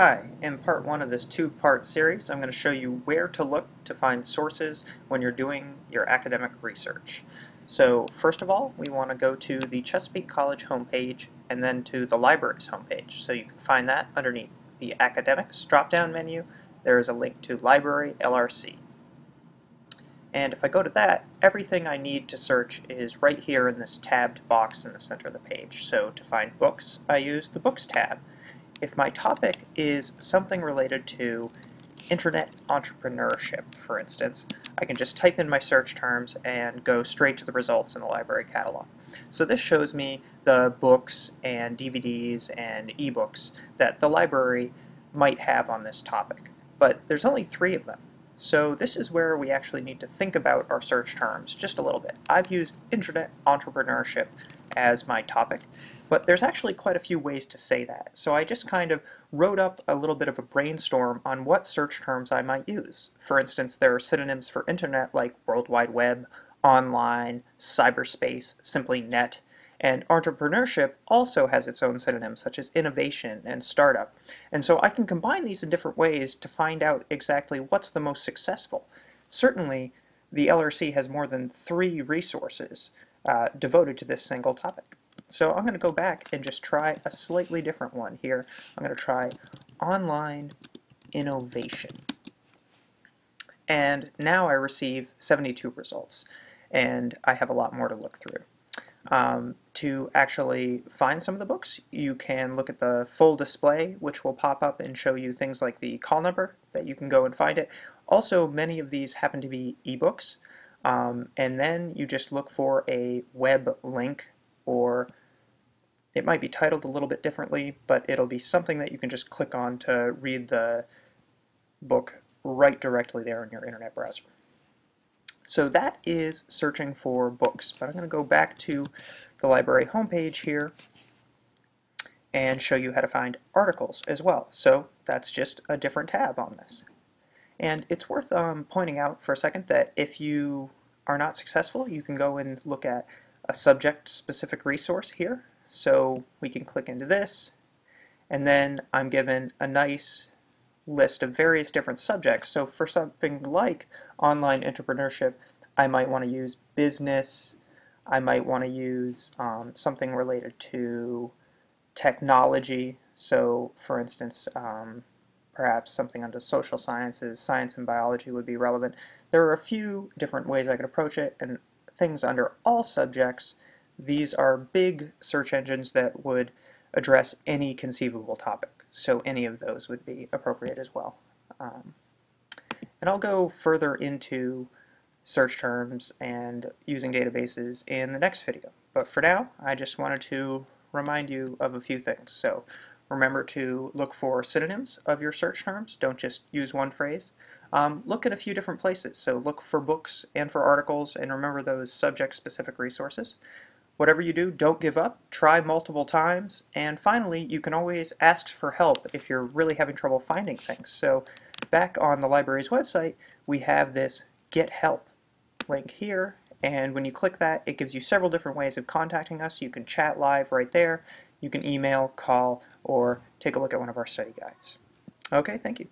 Hi, in part one of this two-part series I'm going to show you where to look to find sources when you're doing your academic research. So first of all we want to go to the Chesapeake College homepage and then to the library's homepage. So you can find that underneath the academics drop-down menu there is a link to library LRC. And if I go to that, everything I need to search is right here in this tabbed box in the center of the page. So to find books, I use the Books tab if my topic is something related to internet entrepreneurship, for instance, I can just type in my search terms and go straight to the results in the library catalog. So this shows me the books and DVDs and ebooks that the library might have on this topic. But there's only three of them. So this is where we actually need to think about our search terms just a little bit. I've used internet entrepreneurship as my topic, but there's actually quite a few ways to say that. So I just kind of wrote up a little bit of a brainstorm on what search terms I might use. For instance, there are synonyms for internet like World Wide Web, online, cyberspace, simply net, and entrepreneurship also has its own synonyms such as innovation and startup. And so I can combine these in different ways to find out exactly what's the most successful. Certainly, the LRC has more than three resources uh, devoted to this single topic. So I'm going to go back and just try a slightly different one here. I'm going to try online innovation. And now I receive 72 results. And I have a lot more to look through. Um, to actually find some of the books, you can look at the full display, which will pop up and show you things like the call number that you can go and find it. Also, many of these happen to be ebooks, um, and then you just look for a web link or it might be titled a little bit differently, but it'll be something that you can just click on to read the book right directly there in your internet browser. So that is searching for books, but I'm going to go back to the library homepage here and show you how to find articles as well. So that's just a different tab on this. And it's worth um, pointing out for a second that if you are not successful, you can go and look at a subject-specific resource here. So we can click into this, and then I'm given a nice list of various different subjects. So for something like online entrepreneurship, I might want to use business, I might want to use um, something related to technology. So for instance, um, perhaps something under social sciences, science and biology would be relevant. There are a few different ways I could approach it, and things under all subjects, these are big search engines that would address any conceivable topic. So any of those would be appropriate as well. Um, and I'll go further into search terms and using databases in the next video. But for now, I just wanted to remind you of a few things. So Remember to look for synonyms of your search terms. Don't just use one phrase. Um, look at a few different places. So look for books and for articles and remember those subject-specific resources. Whatever you do, don't give up. Try multiple times. And finally, you can always ask for help if you're really having trouble finding things. So back on the library's website, we have this Get Help link here. And when you click that, it gives you several different ways of contacting us. You can chat live right there you can email, call, or take a look at one of our study guides. Okay, thank you.